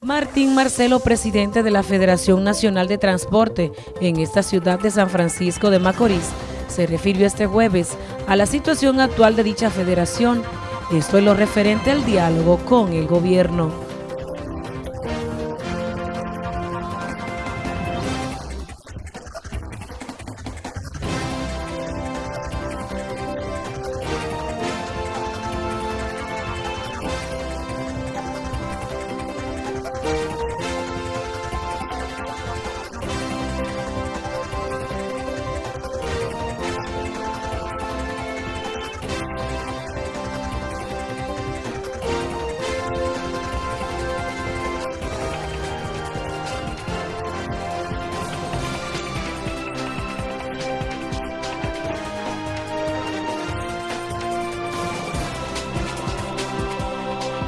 Martín Marcelo, presidente de la Federación Nacional de Transporte en esta ciudad de San Francisco de Macorís, se refirió este jueves a la situación actual de dicha federación, esto es lo referente al diálogo con el gobierno.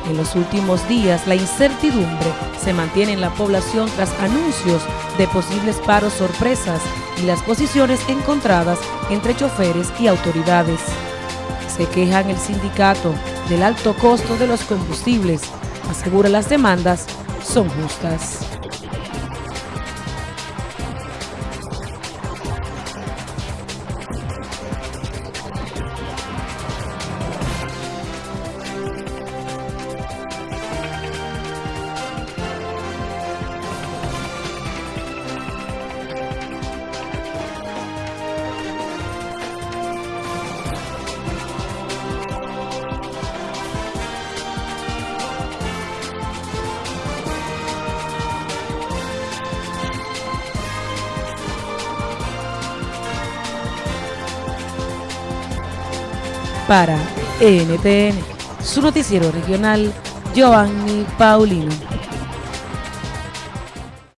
En los últimos días, la incertidumbre se mantiene en la población tras anuncios de posibles paros sorpresas y las posiciones encontradas entre choferes y autoridades. Se quejan el sindicato del alto costo de los combustibles, asegura las demandas son justas. Para NTN, su noticiero regional, Giovanni Paulino.